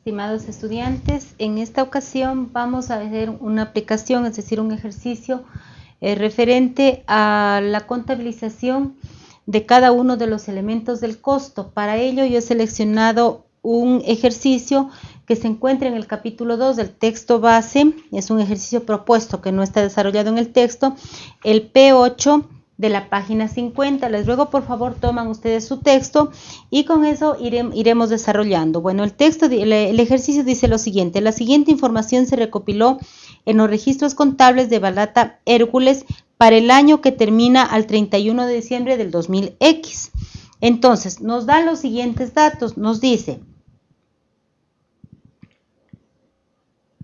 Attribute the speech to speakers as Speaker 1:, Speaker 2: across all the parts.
Speaker 1: Estimados estudiantes, en esta ocasión vamos a hacer una aplicación, es decir, un ejercicio eh, referente a la contabilización de cada uno de los elementos del costo. Para ello yo he seleccionado un ejercicio que se encuentra en el capítulo 2 del texto base, es un ejercicio propuesto que no está desarrollado en el texto, el P8 de la página 50. Les ruego por favor toman ustedes su texto y con eso iremos desarrollando. Bueno, el texto, el, ejercicio dice lo siguiente. La siguiente información se recopiló en los registros contables de Balata Hércules para el año que termina al 31 de diciembre del 2000X. Entonces, nos da los siguientes datos. Nos dice,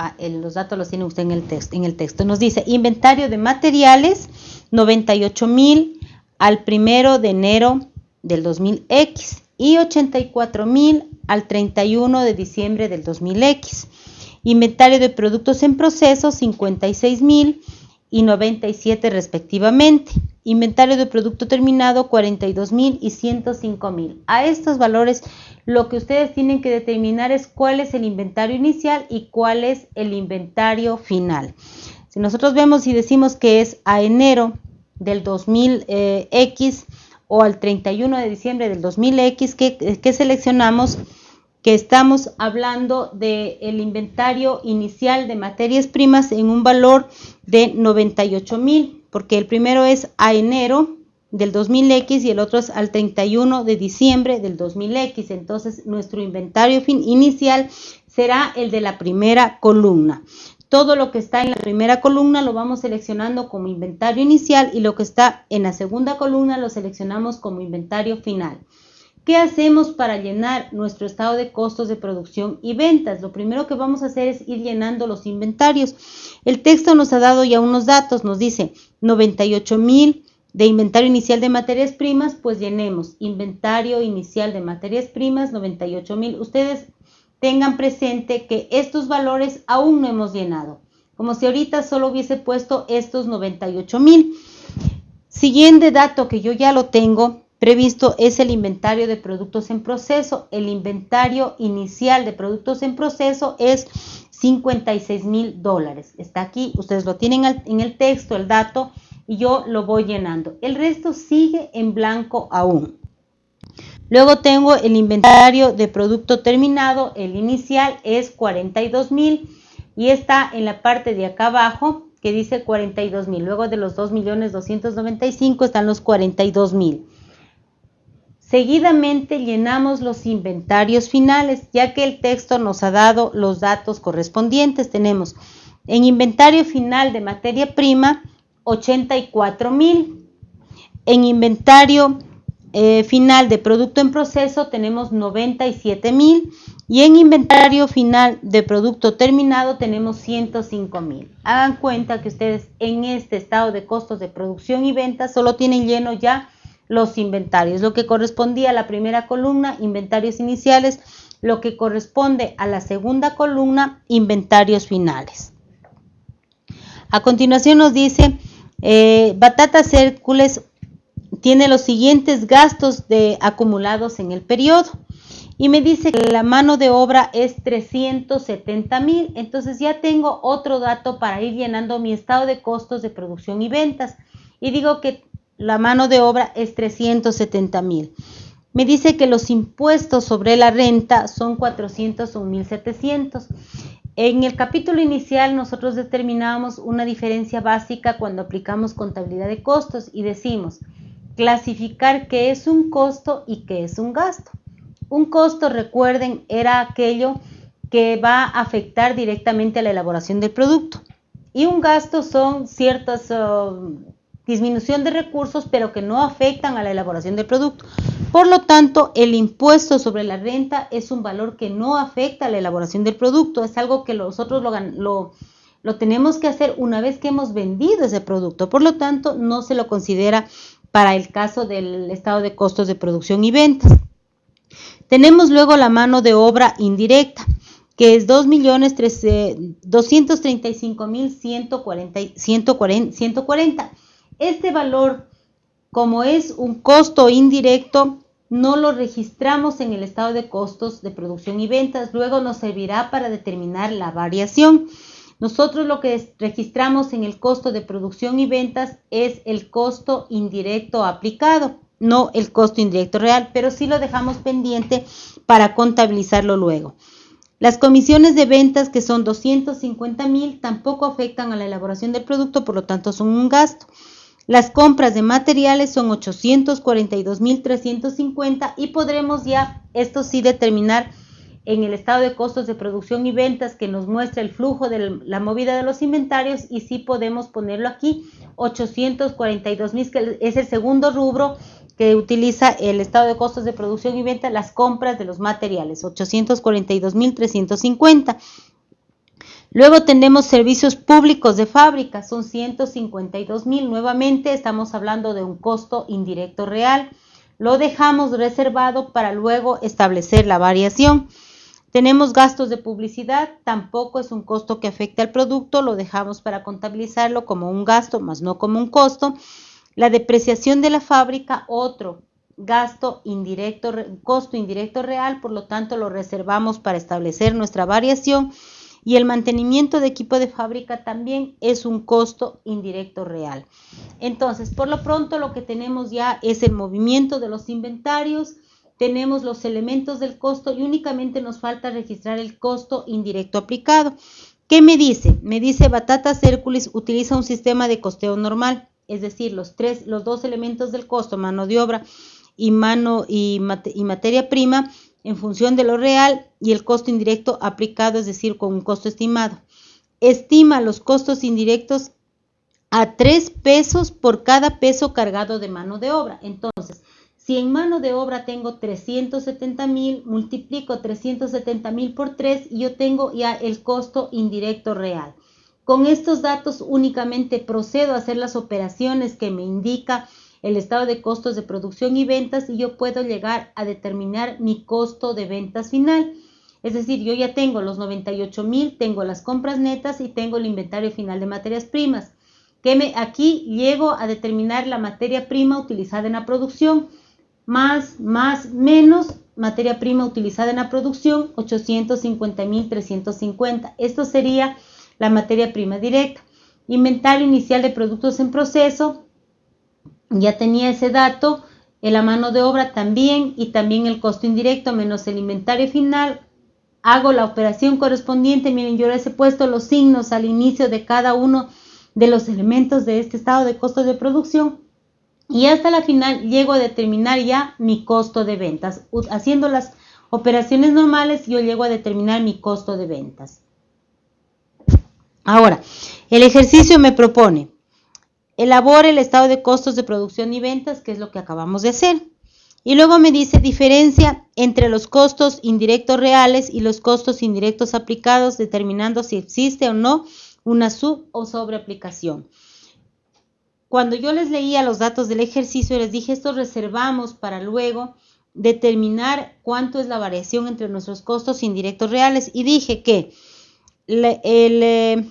Speaker 1: ah, los datos los tiene usted en el, texto, en el texto. Nos dice inventario de materiales 98 mil al primero de enero del 2000X y 84 mil al 31 de diciembre del 2000X. Inventario de productos en proceso 56 mil y 97 respectivamente. Inventario de producto terminado 42 mil y 105 mil. A estos valores lo que ustedes tienen que determinar es cuál es el inventario inicial y cuál es el inventario final. Si nosotros vemos y decimos que es a enero del 2000X eh, o al 31 de diciembre del 2000X, que, seleccionamos? Que estamos hablando del inventario inicial de materias primas en un valor de 98 mil, porque el primero es a enero del 2000X y el otro es al 31 de diciembre del 2000X. Entonces, nuestro inventario inicial será el de la primera columna. Todo lo que está en la primera columna lo vamos seleccionando como inventario inicial y lo que está en la segunda columna lo seleccionamos como inventario final. ¿Qué hacemos para llenar nuestro estado de costos de producción y ventas? Lo primero que vamos a hacer es ir llenando los inventarios. El texto nos ha dado ya unos datos, nos dice 98 mil de inventario inicial de materias primas, pues llenemos inventario inicial de materias primas 98 mil. Ustedes tengan presente que estos valores aún no hemos llenado, como si ahorita solo hubiese puesto estos 98 mil. Siguiente dato que yo ya lo tengo previsto es el inventario de productos en proceso. El inventario inicial de productos en proceso es 56 mil dólares. Está aquí, ustedes lo tienen en el texto, el dato, y yo lo voy llenando. El resto sigue en blanco aún. Luego tengo el inventario de producto terminado, el inicial es 42 mil y está en la parte de acá abajo que dice 42 mil. Luego de los 2 millones 295 están los 42 mil. Seguidamente llenamos los inventarios finales, ya que el texto nos ha dado los datos correspondientes. Tenemos en inventario final de materia prima 84 mil. En inventario eh, final de producto en proceso tenemos 97 mil y en inventario final de producto terminado tenemos 105 mil. Hagan cuenta que ustedes en este estado de costos de producción y ventas solo tienen lleno ya los inventarios, lo que correspondía a la primera columna, inventarios iniciales, lo que corresponde a la segunda columna, inventarios finales. A continuación nos dice, eh, Batatas Hércules tiene los siguientes gastos acumulados en el periodo. Y me dice que la mano de obra es 370 mil. Entonces ya tengo otro dato para ir llenando mi estado de costos de producción y ventas. Y digo que la mano de obra es 370 mil. Me dice que los impuestos sobre la renta son 400 o 1700. En el capítulo inicial nosotros determinamos una diferencia básica cuando aplicamos contabilidad de costos y decimos clasificar qué es un costo y qué es un gasto. Un costo, recuerden, era aquello que va a afectar directamente a la elaboración del producto. Y un gasto son ciertas uh, disminución de recursos, pero que no afectan a la elaboración del producto. Por lo tanto, el impuesto sobre la renta es un valor que no afecta a la elaboración del producto. Es algo que nosotros lo, lo, lo tenemos que hacer una vez que hemos vendido ese producto. Por lo tanto, no se lo considera para el caso del estado de costos de producción y ventas. Tenemos luego la mano de obra indirecta, que es 2.235.140. Este valor, como es un costo indirecto, no lo registramos en el estado de costos de producción y ventas, luego nos servirá para determinar la variación. Nosotros lo que registramos en el costo de producción y ventas es el costo indirecto aplicado, no el costo indirecto real, pero sí lo dejamos pendiente para contabilizarlo luego. Las comisiones de ventas, que son 250 mil, tampoco afectan a la elaboración del producto, por lo tanto son un gasto. Las compras de materiales son 842.350 y podremos ya, esto sí, determinar en el estado de costos de producción y ventas que nos muestra el flujo de la movida de los inventarios y sí podemos ponerlo aquí, 842.000, que es el segundo rubro que utiliza el estado de costos de producción y venta, las compras de los materiales, 842.350. Luego tenemos servicios públicos de fábrica, son 152 mil. Nuevamente estamos hablando de un costo indirecto real. Lo dejamos reservado para luego establecer la variación. Tenemos gastos de publicidad, tampoco es un costo que afecte al producto, lo dejamos para contabilizarlo como un gasto, más no como un costo. La depreciación de la fábrica, otro gasto indirecto, costo indirecto real, por lo tanto lo reservamos para establecer nuestra variación y el mantenimiento de equipo de fábrica también es un costo indirecto real. Entonces, por lo pronto lo que tenemos ya es el movimiento de los inventarios, tenemos los elementos del costo y únicamente nos falta registrar el costo indirecto aplicado. ¿Qué me dice? Me dice Batata Circulis utiliza un sistema de costeo normal, es decir, los tres, los dos elementos del costo, mano de obra y mano y materia prima, en función de lo real y el costo indirecto aplicado, es decir, con un costo estimado. Estima los costos indirectos a 3 pesos por cada peso cargado de mano de obra. Entonces, si en mano de obra tengo 370 mil, multiplico 370 mil por 3 y yo tengo ya el costo indirecto real. Con estos datos únicamente procedo a hacer las operaciones que me indica el estado de costos de producción y ventas y yo puedo llegar a determinar mi costo de ventas final. Es decir, yo ya tengo los 98 mil, tengo las compras netas y tengo el inventario final de materias primas. Que me, aquí llego a determinar la materia prima utilizada en la producción, más, más, menos materia prima utilizada en la producción, 850 mil 350. Esto sería la materia prima directa. Inventario inicial de productos en proceso, ya tenía ese dato, en la mano de obra también y también el costo indirecto menos el inventario final. Hago la operación correspondiente, miren, yo les he puesto los signos al inicio de cada uno de los elementos de este estado de costo de producción y hasta la final llego a determinar ya mi costo de ventas. Haciendo las operaciones normales yo llego a determinar mi costo de ventas. Ahora, el ejercicio me propone elabore el estado de costos de producción y ventas, que es lo que acabamos de hacer. Y luego me dice diferencia entre los costos indirectos reales y los costos indirectos aplicados, determinando si existe o no una sub o sobreaplicación. Cuando yo les leía los datos del ejercicio, les dije, esto reservamos para luego determinar cuánto es la variación entre nuestros costos indirectos reales. Y dije que el, eh,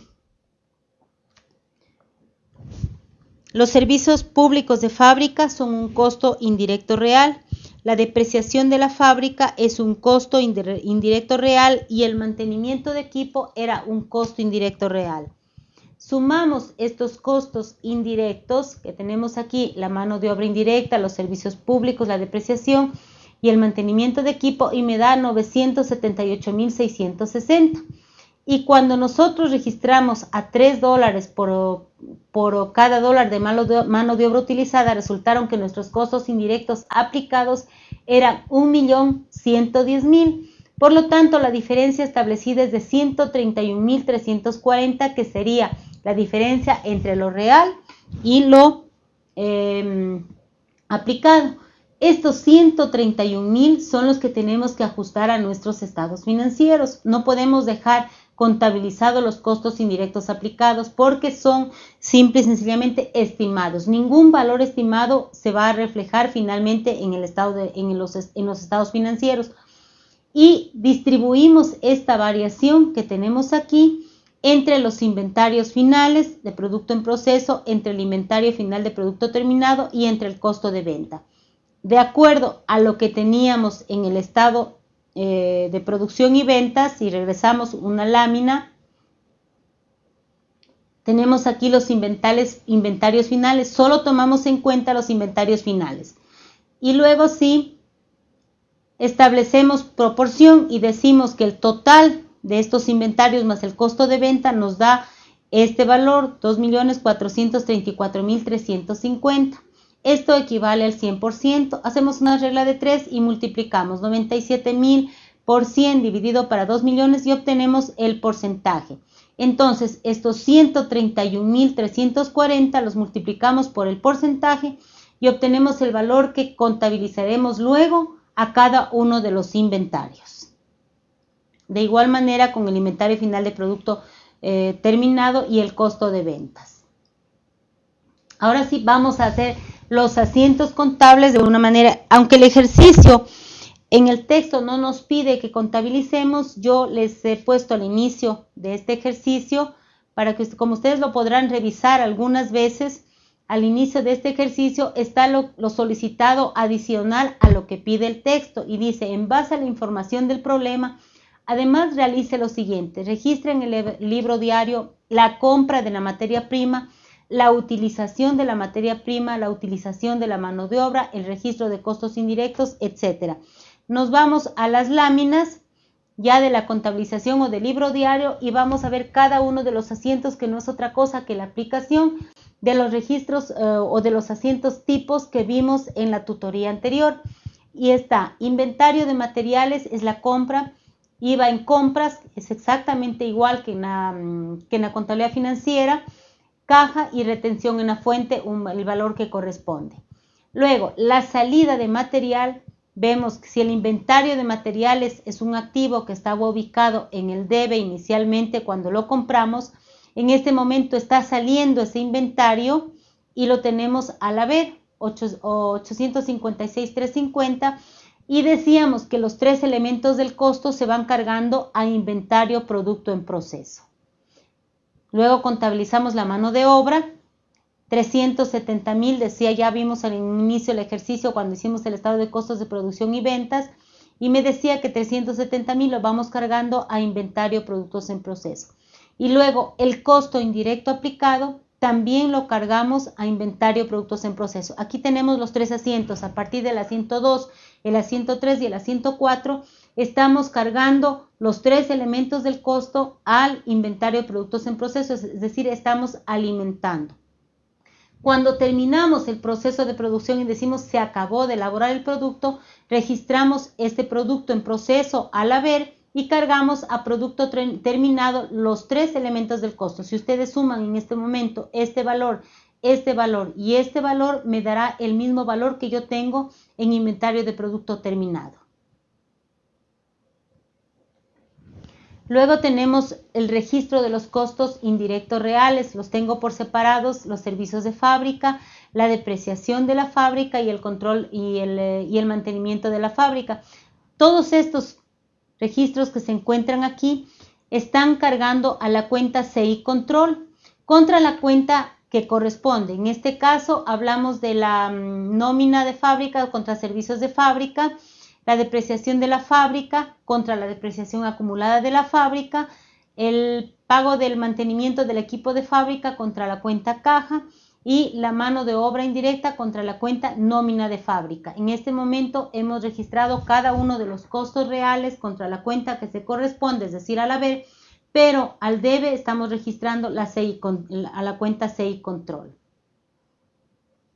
Speaker 1: Los servicios públicos de fábrica son un costo indirecto real. La depreciación de la fábrica es un costo indirecto real y el mantenimiento de equipo era un costo indirecto real. Sumamos estos costos indirectos que tenemos aquí, la mano de obra indirecta, los servicios públicos, la depreciación y el mantenimiento de equipo y me da 978.660. Y cuando nosotros registramos a 3 dólares por, por cada dólar de mano, de obra utilizada, resultaron que nuestros costos indirectos aplicados eran 1.110.000. Por lo tanto, la diferencia establecida es de 131.340, que sería la diferencia entre lo real y lo em, aplicado. Estos 131 mil son los que tenemos que ajustar a nuestros estados financieros. No podemos dejar contabilizado los costos indirectos aplicados porque son simple y sencillamente estimados. Ningún valor estimado se va a reflejar finalmente en, el estado de, en, los, en los estados financieros. Y distribuimos esta variación que tenemos aquí entre los inventarios finales de producto en proceso, entre el inventario final de producto terminado y entre el costo de venta. de acuerdo a lo que teníamos en el estado eh, de producción y ventas, y regresamos una lámina, tenemos aquí los inventarios finales, solo tomamos en cuenta los inventarios finales. Y luego sí, establecemos proporción y decimos que el total de estos inventarios más el costo de venta nos da este valor, 2.434.350. Esto equivale al 100%. Hacemos una regla de 3 y multiplicamos 97.000 por 100 dividido para 2 millones y obtenemos el porcentaje. Entonces, estos 131.340 los multiplicamos por el porcentaje y obtenemos el valor que contabilizaremos luego a cada uno de los inventarios. De igual manera con el inventario final de producto eh, terminado y el costo de ventas. Ahora sí vamos a hacer los asientos contables de una manera, aunque el ejercicio en el texto no nos pide que contabilicemos, yo les he puesto al inicio de este ejercicio para que como ustedes lo podrán revisar algunas veces, al inicio de este ejercicio está lo, lo, solicitado adicional a lo que pide el texto y dice, en base a la información del problema, además realice lo siguiente, registre en el libro diario la compra de la materia prima, la utilización de la materia prima, la utilización de la mano de obra, el registro de costos indirectos, etc. Nos vamos a las láminas ya de la contabilización o del libro diario y vamos a ver cada uno de los asientos que no es otra cosa que la aplicación de los registros eh, o de los asientos tipos que vimos en la tutoría anterior. Y está inventario de materiales, es la compra, IVA en compras, es exactamente igual que en la, mm, que en la contabilidad financiera, caja y retención en la fuente, el valor que corresponde. Luego, la salida de material, vemos que si el inventario de materiales es un activo que estaba ubicado en el debe inicialmente cuando lo compramos, en este momento está saliendo ese inventario y lo tenemos al haber 856,350 y decíamos que los tres elementos del costo se van cargando a inventario producto en proceso. Luego contabilizamos la mano de obra, 370 mil, decía, ya vimos al inicio del ejercicio cuando hicimos el estado de costos de producción y ventas, y me decía que 370 mil lo vamos cargando a inventario productos en proceso. Y luego el costo indirecto aplicado también lo cargamos a inventario productos en proceso. Aquí tenemos los tres asientos, a partir del asiento 2, el asiento 3 y el asiento 4, estamos cargando los tres elementos del costo al inventario de productos en proceso, es decir, estamos alimentando. Cuando terminamos el proceso de producción y decimos se acabó de elaborar el producto, registramos este producto en proceso al haber y cargamos a producto terminado los tres elementos del costo. Si ustedes suman en este momento este valor, este valor y este valor, me dará el mismo valor que yo tengo en inventario de producto terminado. Luego tenemos el registro de los costos indirectos reales, los tengo por separados, los servicios de fábrica, la depreciación de la fábrica y el control y el, eh, mantenimiento de la fábrica. Todos estos registros que se encuentran aquí están cargando a la cuenta CI Control contra la cuenta que corresponde. En este caso hablamos de la mm, nómina de fábrica contra servicios de fábrica la depreciación de la fábrica contra la depreciación acumulada de la fábrica, el pago del mantenimiento del equipo de fábrica contra la cuenta caja y la mano de obra indirecta contra la cuenta nómina de fábrica. En este momento hemos registrado cada uno de los costos reales contra la cuenta que se corresponde, es decir, al haber, pero al debe estamos registrando la a la cuenta CI control.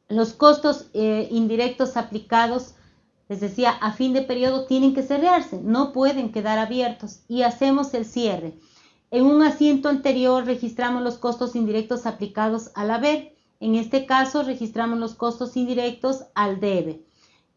Speaker 1: Los costos eh, indirectos aplicados les decía, a fin de periodo tienen que cerrarse, no pueden quedar abiertos y hacemos el cierre. En un asiento anterior registramos los costos indirectos aplicados al haber. En este caso registramos los costos indirectos al debe.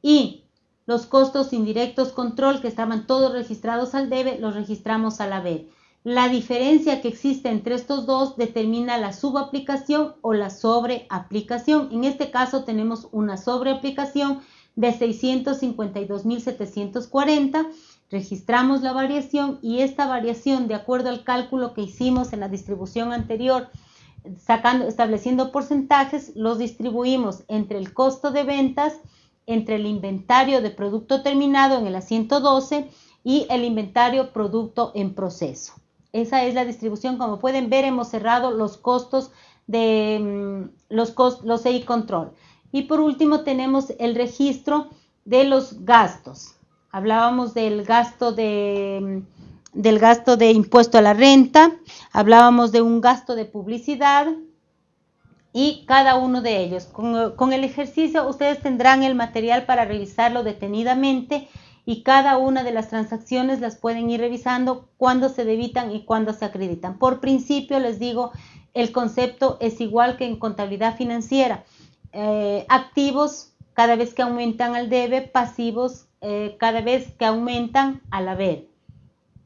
Speaker 1: Y los costos indirectos control que estaban todos registrados al debe los registramos al haber. La diferencia que existe entre estos dos determina la subaplicación o la sobreaplicación. En este caso tenemos una sobreaplicación de 652.740. Registramos la variación y esta variación, de acuerdo al cálculo que hicimos en la distribución anterior, sacando, estableciendo porcentajes, los distribuimos entre el costo de ventas entre el inventario de producto terminado en el asiento 12 y el inventario producto en proceso. Esa es la distribución. Como pueden ver, hemos cerrado los costos de mm, los, los EI control. Y por último tenemos el registro de los gastos. Hablábamos del gasto de, del gasto de impuesto a la renta, hablábamos de un gasto de publicidad y cada uno de ellos. Con, con el ejercicio ustedes tendrán el material para revisarlo detenidamente y cada una de las transacciones las pueden ir revisando cuando se debitan y cuando se acreditan. Por principio les digo, el concepto es igual que en contabilidad financiera. Eh, activos cada vez que aumentan al debe, pasivos eh, cada vez que aumentan al haber.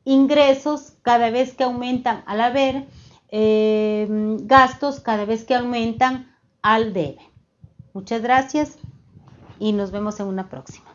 Speaker 1: Ingresos cada vez que aumentan al haber, eh, gastos cada vez que aumentan al debe. Muchas gracias y nos vemos en una próxima.